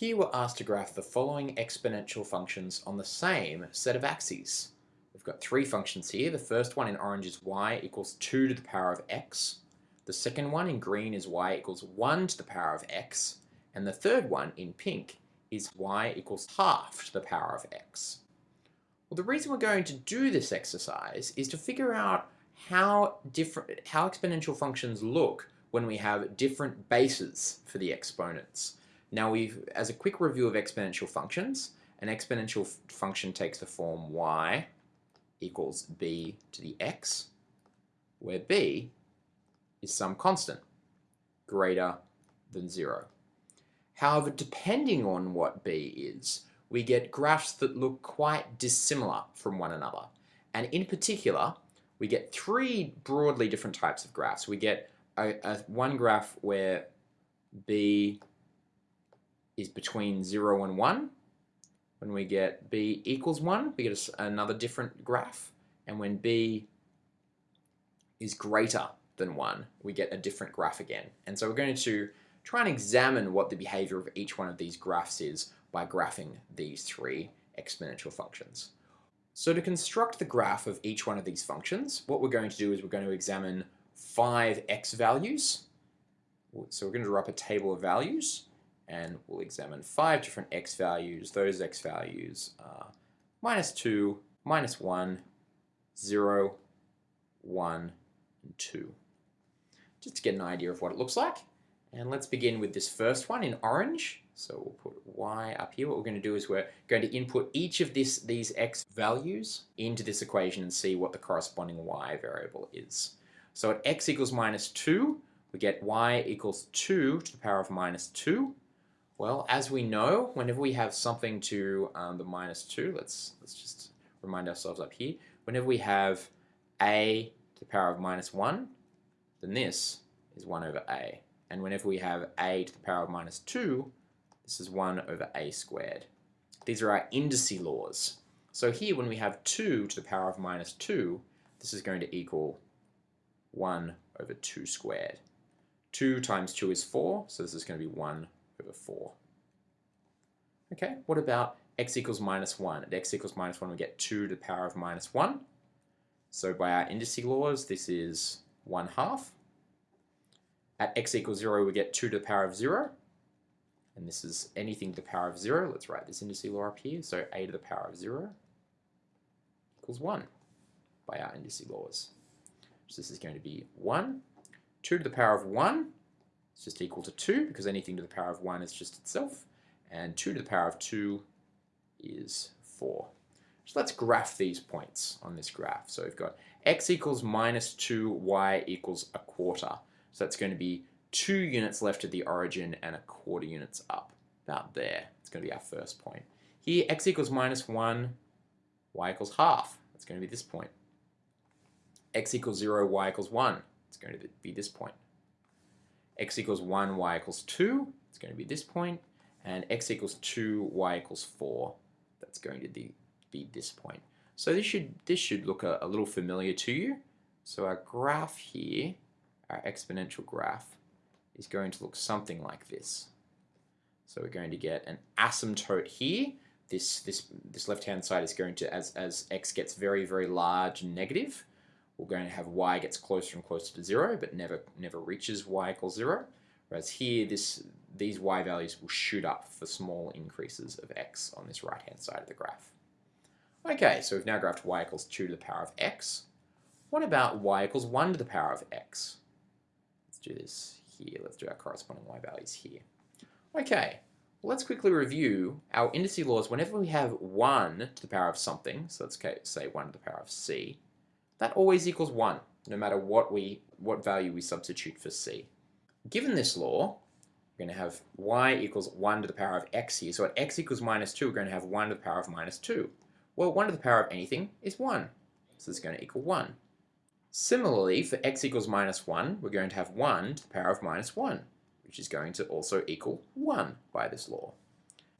Here we're asked to graph the following exponential functions on the same set of axes. We've got three functions here. The first one in orange is y equals 2 to the power of x. The second one in green is y equals 1 to the power of x. And the third one in pink is y equals half to the power of x. Well, the reason we're going to do this exercise is to figure out how different how exponential functions look when we have different bases for the exponents. Now we've, as a quick review of exponential functions, an exponential function takes the form y equals b to the x, where b is some constant greater than zero. However, depending on what b is, we get graphs that look quite dissimilar from one another. And in particular, we get three broadly different types of graphs. We get a, a one graph where b is between 0 and 1. When we get b equals 1, we get another different graph. And when b is greater than 1, we get a different graph again. And so we're going to try and examine what the behavior of each one of these graphs is by graphing these three exponential functions. So to construct the graph of each one of these functions, what we're going to do is we're going to examine five x values. So we're going to draw up a table of values and we'll examine five different x values. Those x values are minus 2, minus 1, 0, 1, and 2. Just to get an idea of what it looks like. And let's begin with this first one in orange. So we'll put y up here. What we're going to do is we're going to input each of this, these x values into this equation and see what the corresponding y variable is. So at x equals minus 2, we get y equals 2 to the power of minus 2. Well, as we know, whenever we have something to um, the minus 2, let's, let's just remind ourselves up here, whenever we have a to the power of minus 1, then this is 1 over a. And whenever we have a to the power of minus 2, this is 1 over a squared. These are our indice laws. So here, when we have 2 to the power of minus 2, this is going to equal 1 over 2 squared. 2 times 2 is 4, so this is going to be 1 over 4. Okay, what about x equals minus 1? At x equals minus 1 we get 2 to the power of minus 1. So by our indice laws this is 1 half. At x equals 0 we get 2 to the power of 0. And this is anything to the power of 0. Let's write this indice law up here. So a to the power of 0 equals 1 by our indice laws. So this is going to be 1. 2 to the power of 1 is just equal to 2 because anything to the power of 1 is just itself. And 2 to the power of 2 is 4. So let's graph these points on this graph. So we've got x equals minus 2, y equals a quarter. So that's going to be 2 units left at the origin and a quarter units up. About there. It's going to be our first point. Here, x equals minus 1, y equals half. That's going to be this point. x equals 0, y equals 1. It's going to be this point x equals 1, y equals 2, it's going to be this point, and x equals 2, y equals 4, that's going to be, this point. So this should, this should look a, a little familiar to you. So our graph here, our exponential graph, is going to look something like this. So we're going to get an asymptote here. This, this, this left-hand side is going to, as, as x gets very, very large and negative, we're going to have y gets closer and closer to 0, but never, never reaches y equals 0. Whereas here, this, these y values will shoot up for small increases of x on this right-hand side of the graph. Okay, so we've now graphed y equals 2 to the power of x. What about y equals 1 to the power of x? Let's do this here. Let's do our corresponding y values here. Okay, well, let's quickly review our indice laws. Whenever we have 1 to the power of something, so let's say 1 to the power of c, that always equals 1, no matter what, we, what value we substitute for c. Given this law, we're going to have y equals 1 to the power of x here. So at x equals minus 2, we're going to have 1 to the power of minus 2. Well, 1 to the power of anything is 1. So it's going to equal 1. Similarly, for x equals minus 1, we're going to have 1 to the power of minus 1, which is going to also equal 1 by this law.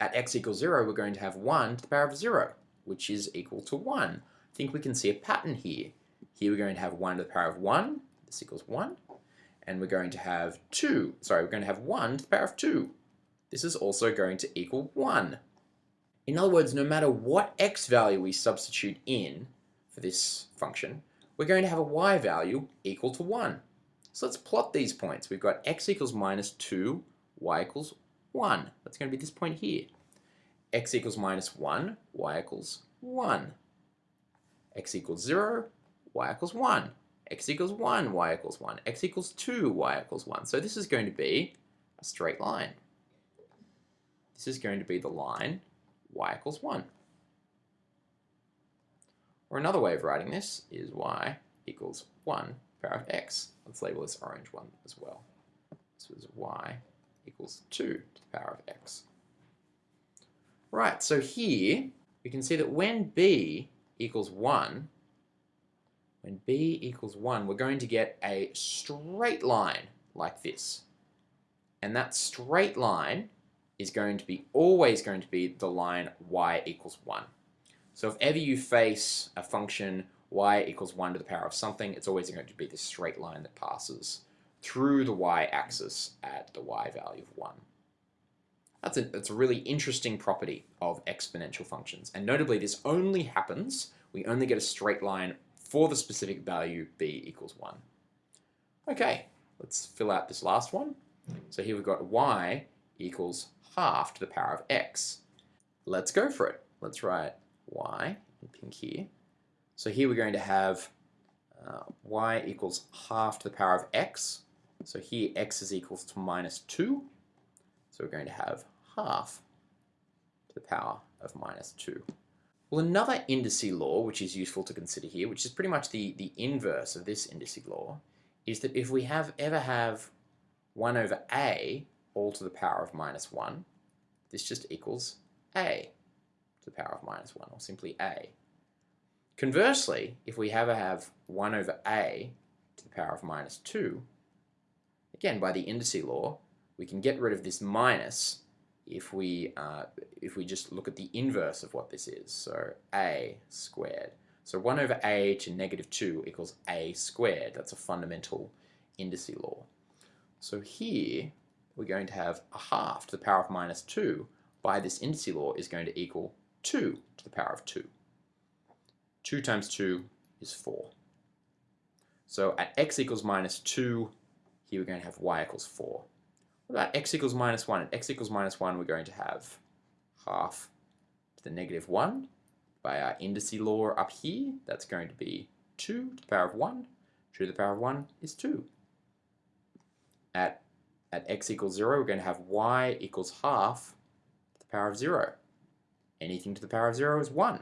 At x equals 0, we're going to have 1 to the power of 0, which is equal to 1. I think we can see a pattern here. Here we're going to have 1 to the power of 1, this equals 1, and we're going to have 2, sorry, we're going to have 1 to the power of 2. this is also going to equal 1. In other words, no matter what x value we substitute in for this function, we're going to have a y value equal to 1. So let's plot these points. We've got x equals minus 2, y equals 1. That's going to be this point here. x equals minus 1, y equals 1. x equals 0, y equals 1. X equals 1, y equals 1. x equals 2, y equals 1. So this is going to be a straight line. This is going to be the line y equals 1. Or another way of writing this is y equals 1 power of x. Let's label this orange one as well. This is y equals 2 to the power of x. Right, so here we can see that when b equals 1, when b equals 1, we're going to get a straight line like this. And that straight line is going to be always going to be the line y equals 1. So if ever you face a function y equals 1 to the power of something, it's always going to be this straight line that passes through the y-axis at the y value of 1. That's a, that's a really interesting property of exponential functions. And notably, this only happens, we only get a straight line for the specific value b equals 1. Okay, let's fill out this last one. So here we've got y equals half to the power of x. Let's go for it. Let's write y in pink here. So here we're going to have uh, y equals half to the power of x. So here x is equals to minus 2. So we're going to have half to the power of minus 2. Well, another indice law, which is useful to consider here, which is pretty much the, the inverse of this indice law, is that if we have ever have 1 over a all to the power of minus 1, this just equals a to the power of minus 1, or simply a. Conversely, if we ever have 1 over a to the power of minus 2, again, by the indice law, we can get rid of this minus if we, uh, if we just look at the inverse of what this is. So a squared. So 1 over a to negative 2 equals a squared. That's a fundamental indice law. So here, we're going to have a half to the power of minus 2 by this indice law is going to equal 2 to the power of 2. 2 times 2 is 4. So at x equals minus 2, here we're going to have y equals 4. About x equals minus 1? At x equals minus 1, we're going to have half to the negative 1 by our indice law up here. That's going to be 2 to the power of 1. 2 to the power of 1 is 2. At, at x equals 0, we're going to have y equals half to the power of 0. Anything to the power of 0 is 1.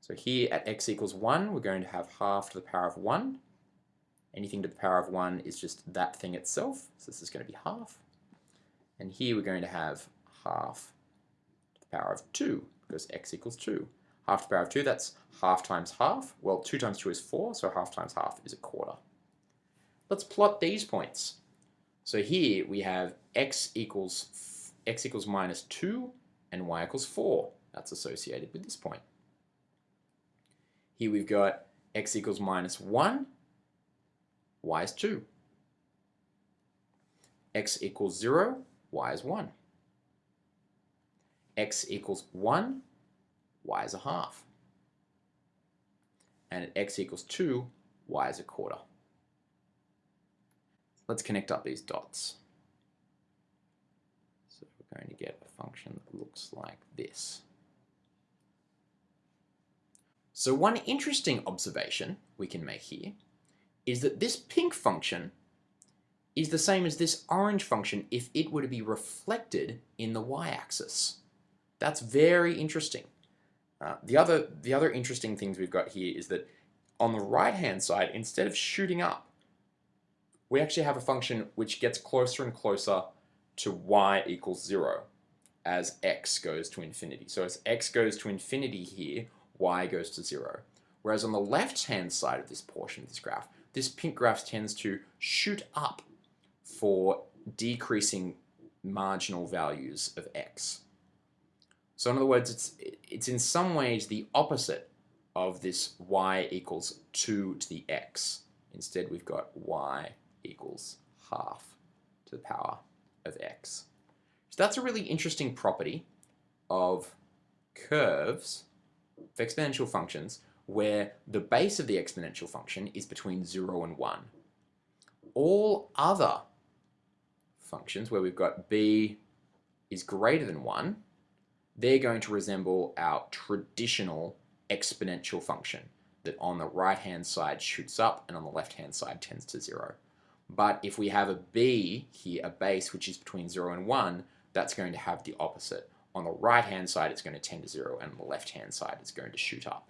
So here at x equals 1, we're going to have half to the power of 1. Anything to the power of 1 is just that thing itself, so this is going to be half. And here we're going to have half to the power of 2, because x equals 2. Half to the power of 2, that's half times half. Well, 2 times 2 is 4, so half times half is a quarter. Let's plot these points. So here we have x equals x equals minus 2 and y equals 4. That's associated with this point. Here we've got x equals minus 1, y is 2. x equals 0, y is 1. x equals 1, y is a half. And at x equals 2, y is a quarter. Let's connect up these dots. So we're going to get a function that looks like this. So one interesting observation we can make here is that this pink function is the same as this orange function if it were to be reflected in the y-axis. That's very interesting. Uh, the, other, the other interesting things we've got here is that on the right-hand side, instead of shooting up, we actually have a function which gets closer and closer to y equals 0 as x goes to infinity. So as x goes to infinity here, y goes to 0. Whereas on the left-hand side of this portion of this graph, this pink graph tends to shoot up for decreasing marginal values of x. So in other words, it's, it's in some ways the opposite of this y equals 2 to the x. Instead, we've got y equals half to the power of x. So that's a really interesting property of curves of exponential functions where the base of the exponential function is between 0 and 1. All other functions where we've got b is greater than 1, they're going to resemble our traditional exponential function that on the right hand side shoots up and on the left hand side tends to 0. But if we have a b here, a base which is between 0 and 1, that's going to have the opposite. On the right hand side it's going to tend to 0 and on the left hand side it's going to shoot up.